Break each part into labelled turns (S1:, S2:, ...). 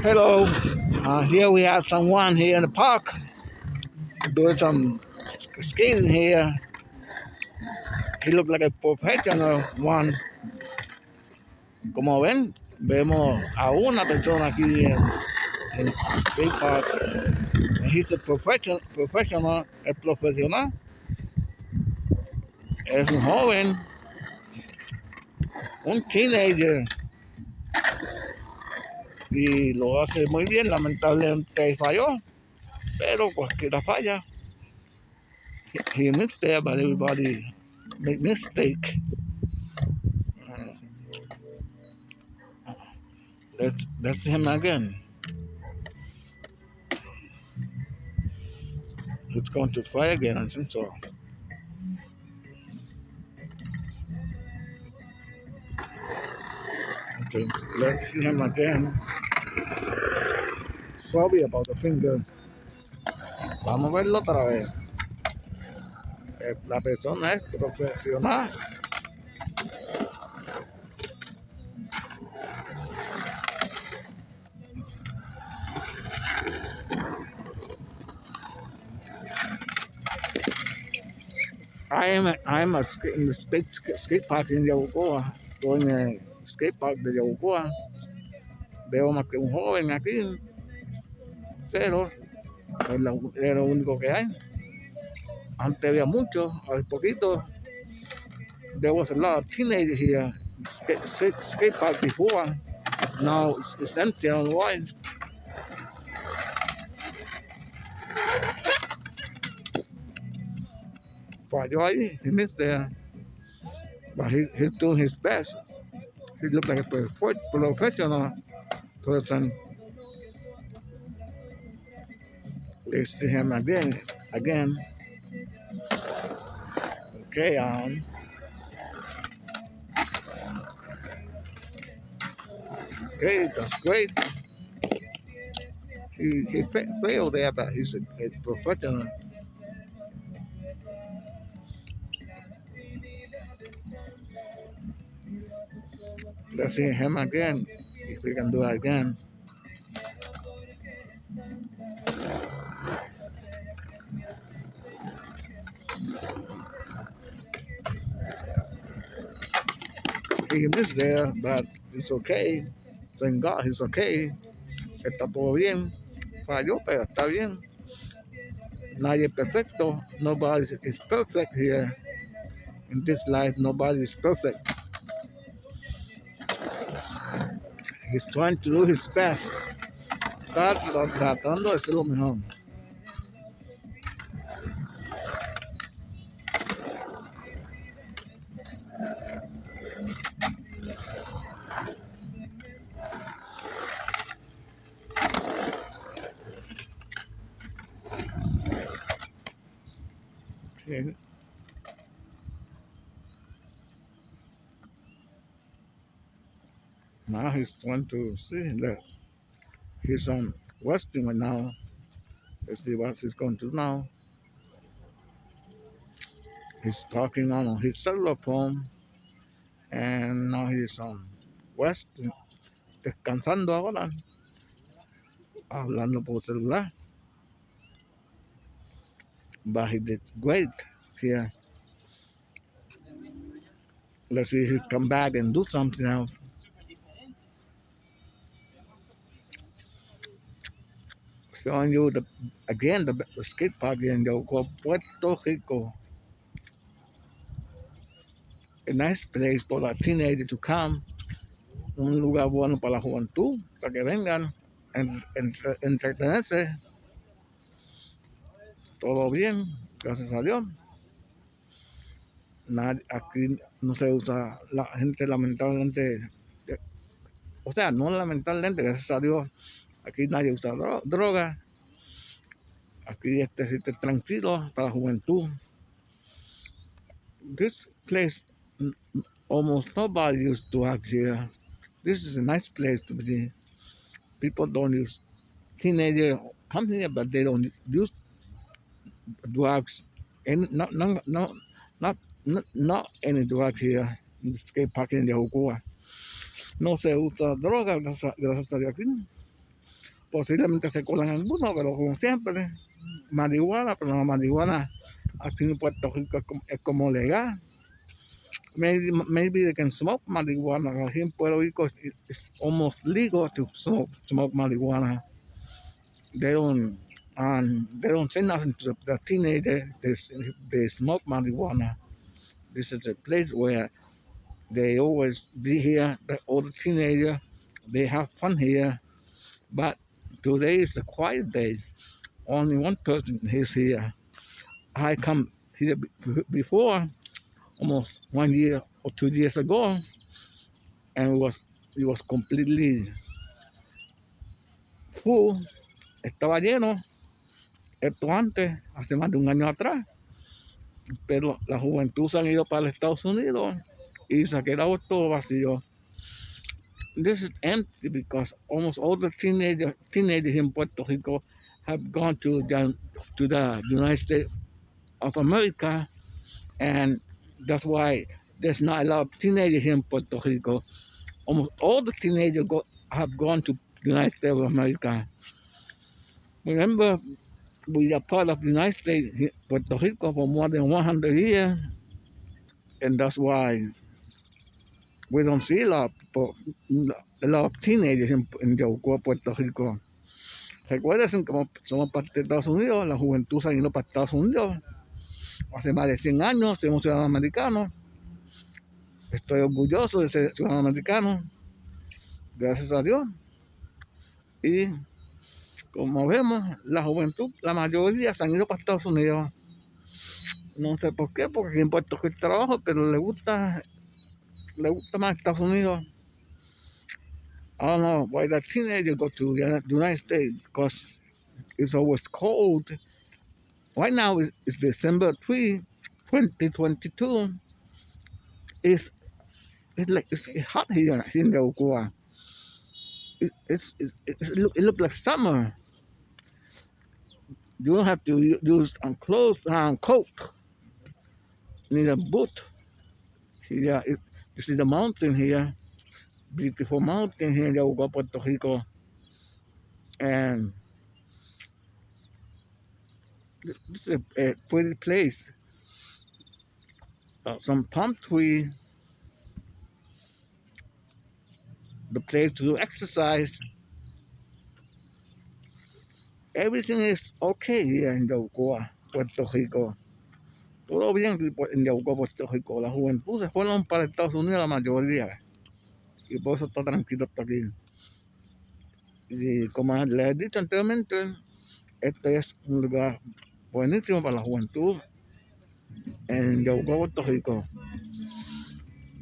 S1: Hello, uh, here we have someone here in the park doing some skating here. He looks like a professional one. Como ven, vemos a una persona aquí en, en skate park. He's a professional, professional, es profesional. Es un joven, un teenager y lo hace muy bien, lamentablemente falló, pero cualquiera falla. He missed but everybody make mistake. That's, that's him again. He's going to try again, I think so. Okay, let's see him again. Sorry about the finger. Vamos a verlo otra vez. Eh, La persona es profesional. I am a, I am a skate, skate, skate park in Yabucoa. Estoy en el skate park de Yabucoa. Veo más que un joven aquí, pero es lo, es lo único que hay. Antes había mucho, hace poquito. There was a lot of teenagers here. Skate, skate, skate park before. Now it's, it's empty otherwise. Falló ahí, he missed there. But he, he's doing his best. He looked like a professional person. Let's see him again. Again. Okay, um. Okay, that's great. He, he fa- failed there, but he's a, a professional. Let's see him again. If we can do it again. He missed there, but it's okay. Thank God, he's okay. Está todo bien. Falló, pero está bien. Nadie perfecto. Nobody is perfect here. In this life, nobody is perfect. He's trying to do his best. Está tra- tratando de hacer lo mejor. Okay. Now he's trying to see that he's on Westing right now. Let's see what he's going to do now. He's talking on his cellular phone and now he's on Westing. Descansando ahora. Hablando por celular. But he did great here. Let's see if he come back and do something else. Showing you the again the, skate park in Yauco, Puerto Rico. A nice place for a teenager to come. Un lugar bueno para la juventud, para que vengan, en, entre- entretenerse. Todo bien, gracias a Dios. Aquí no se usa la gente lamentablemente, o sea, no lamentablemente, gracias a Dios, aquí nadie usa dro- droga. Aquí este sitio es tranquilo para la juventud. This place, almost nobody used to act here. This is a nice place to be. People don't use teenagers come here, but they don't use drugs. And not, not, not, not, not, not any drugs here in the skate park in the Ocoa. No se usa droga, gracias, a- Dios. Posiblemente se colan algunos, pero como siempre, marihuana, pero la marihuana aquí en Puerto Rico es como, legal. Maybe, maybe they can smoke marijuana. Aquí en Puerto Rico it's, almost legal to smoke, smoke marijuana. They don't, um, they don't say nothing to the, the teenagers. They, they smoke marijuana. This is a place where they always be here. The, all the teenagers, they have fun here. But today is a quiet day. Only one person is here. I come here be- before, almost one year or two years ago, and it was it was completely full. Estaba lleno. Esto antes, hace más de un año atrás. Pero la juventud se han ido para Estados Unidos y se ha quedado todo vacío. This is empty because almost all the teenagers, teenagers in Puerto Rico have gone to the, to the United States of America, and that's why there's not a lot of teenagers in Puerto Rico. Almost all the teenagers go, have gone to the United States of America. Remember, we are part of the United States, Puerto Rico, for more than 100 years, and that's why we don't see a lot a lot of teenagers Puerto Rico. Recuerden como somos parte de Estados Unidos, la juventud ido para Estados Unidos. Hace más de 100 años somos ciudadanos americanos. Estoy orgulloso de ser ciudadano americano. Gracias a Dios. Y como vemos, la juventud, la mayoría se han ido para Estados Unidos. No sé por qué, porque aquí en Puerto Rico hay trabajo, pero le gusta, le gusta más Estados Unidos. I don't know why the teenagers go to the United States because it's always cold. Right now it's, December 3, 2022. It's it's like it's, it's hot here in the Ocoa. It, it's, it's, it, look, it looks like summer. You don't have to use um, clothes, um, coat. You need a boot. Here, it, you see the mountain here. Beautiful mountain here in the Ocoa, Puerto Rico. And this is a, a pretty place. Uh, some palm tree. The place to do exercise. Everything is okay here in Yaucoa, Puerto Rico. Todo bien en Yaucoa, Puerto Rico. La juventud se fueron para Estados Unidos la mayoría. Y por eso está tranquilo hasta aquí. Y como les he dicho anteriormente, este es un lugar buenísimo para la juventud en Yaucoa, Puerto Rico.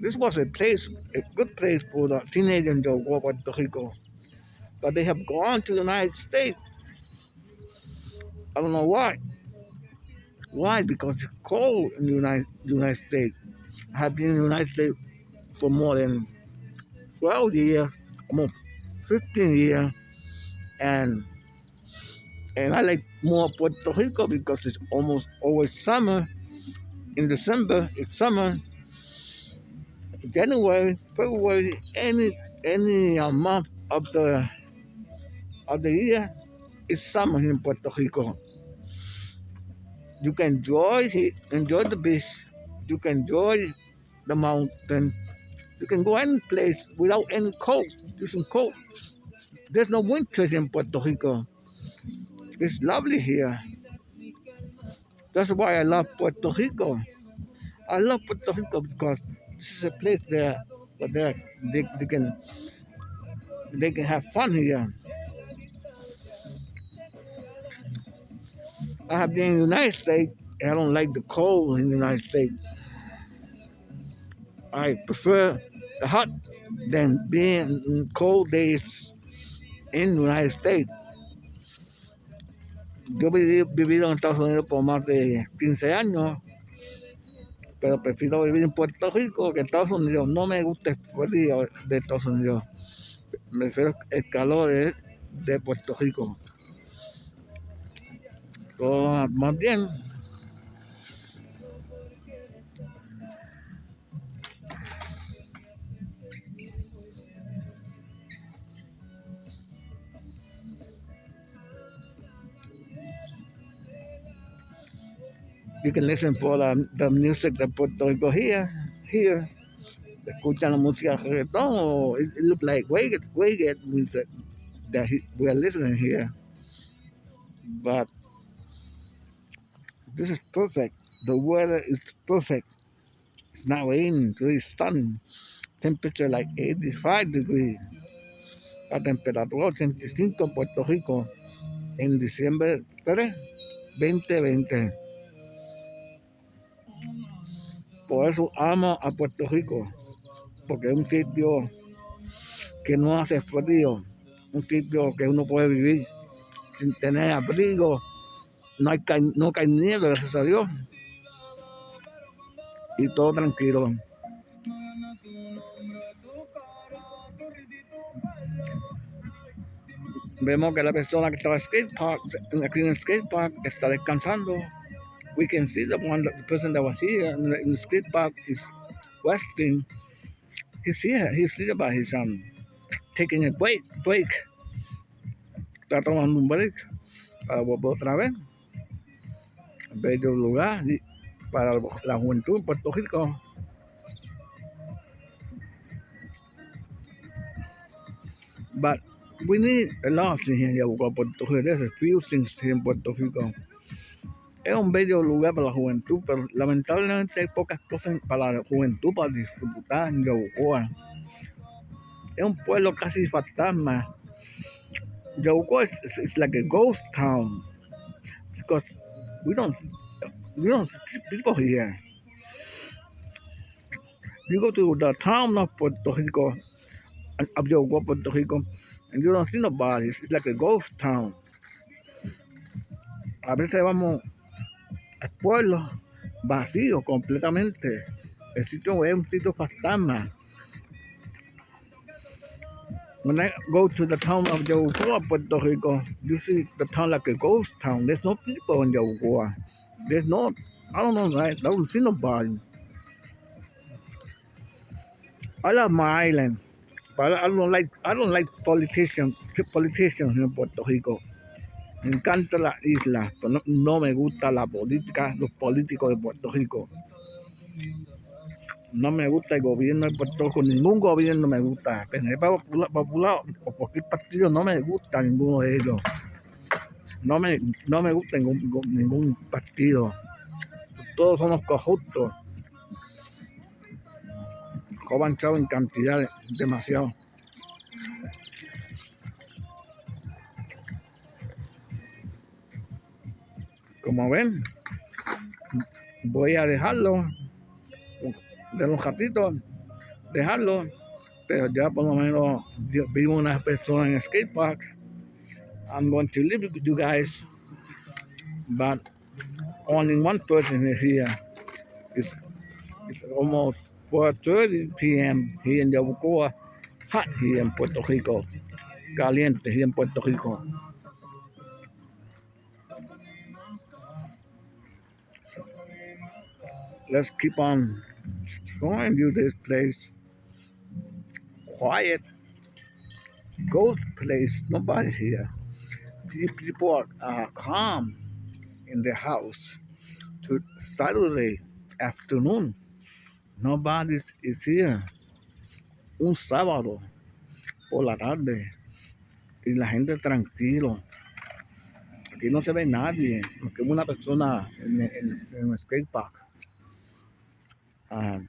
S1: This was a place, a good place for the teenagers in Yaucoa, Puerto Rico. But they have gone to the United States. I don't know why. Why? Because it's cold in the United, United States. I have been in the United States for more than 12 years, almost 15 years, and and I like more Puerto Rico because it's almost always summer. In December, it's summer. January, February, any any uh, month of the of the year, it's summer in Puerto Rico. You can enjoy enjoy the beach. You can enjoy the mountain. You can go any place without any coat, using coat. There's no winters in Puerto Rico. It's lovely here. That's why I love Puerto Rico. I love Puerto Rico because this is a place there where they, they can they can have fun here. I have been in the United States. I don't like the cold in the United States. I prefer the hot than being in cold days in the United States. Yo he vivido en Estados Unidos por más de 15 años, pero prefiero vivir en Puerto Rico que en Estados Unidos. No me gusta el frío de Estados Unidos. Prefiero el calor de Puerto Rico. todo más. You can listen for the, the music that put Rico here, here. Escuchan la música reggaeton or it, it looks like reggae, reggae music that he, we are listening here. But this is perfect. The weather is perfect. It's not raining, it's really stunning. Temperature like 85 degrees. La temperatura 85 en Puerto Rico en diciembre 3, 2020. Por eso amo a Puerto Rico, porque es un sitio que no hace frío, un sitio que uno puede vivir sin tener abrigo, no, hay, no cae nieve, gracias a Dios, y todo tranquilo. Vemos que la persona que estaba skate park, en el skate park está descansando. We can see the one, the person that was here in the, in skate park is resting. He's here, he's here by his um, taking a break, break. Está tomando un break para volver otra vez. Bello lugar para la juventud en Puerto Rico. But we need a lot things en Puerto Rico. There's a few things here en Puerto Rico. Es un bello lugar para la juventud, pero lamentablemente hay pocas cosas para la juventud para disfrutar en Yabucoa. Es un pueblo casi fantasma. Yabucoa is like a ghost town because we don't we don't see people here. You go to the town of Puerto Rico, Yabucoa, Puerto Rico, and you don't see nobody. It's like a ghost town. A veces vamos al pueblo vacío completamente. El sitio es un sitio fantasma. When I go to the town of Yabucoa, Puerto Rico, you see the town like a ghost town. There's no people in Yabucoa. There's no, I don't know, right? I don't see nobody. I love my island. But I don't like I don't like politicians politicians in Puerto Rico. Me encanta la isla, pero no, no, me gusta la política, los políticos de Puerto Rico. No me gusta el gobierno de Puerto Rico, ningún gobierno me gusta. PNP Popular, popular o cualquier partido no me gusta ninguno de ellos. No me, no me gusta ningún, partido. Todos somos corruptos coban chavo en cantidades, demasiado. Como ven, voy a dejarlo de un ratito, dejarlo, pero ya por lo menos vivo una persona en skate park. I'm going to live with you guys, but only one person is here. It's, it's almost 4.30 p.m. here in Yabucoa, hot here in Puerto Rico, caliente here in Puerto Rico. Let's keep on showing you this place. Quiet, ghost place, Nobody here. People are uh, calm in the house to Saturday afternoon. Nobody is here. Un sábado por la tarde y la gente tranquilo. Aquí no se ve nadie, porque una persona en, en, en el skate park. Um,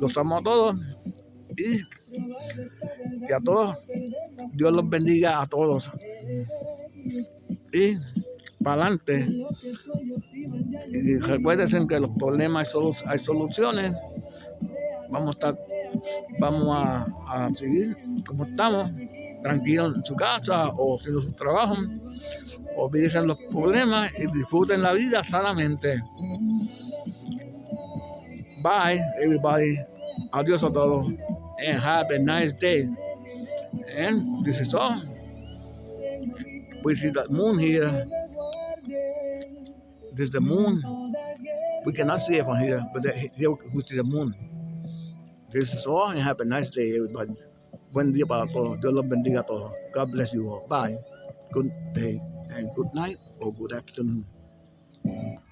S1: Los amo a todos y, a todos, Dios los bendiga a todos. Y para adelante. Y recuerden que los problemas hay, soluciones. Vamos a vamos a seguir como estamos, tranquilos en su casa o haciendo su trabajo. Olvídense los problemas y disfruten la vida sanamente. Bye, everybody. Adiós a todos. And have a nice day. And this is all. We see the moon here. There's the moon. We cannot see it from here, but here we see the moon. This is all, and have a nice day, everybody. Buen día para todos. Dios los bendiga a todos. God bless you all. Bye. Good day and good night or good afternoon.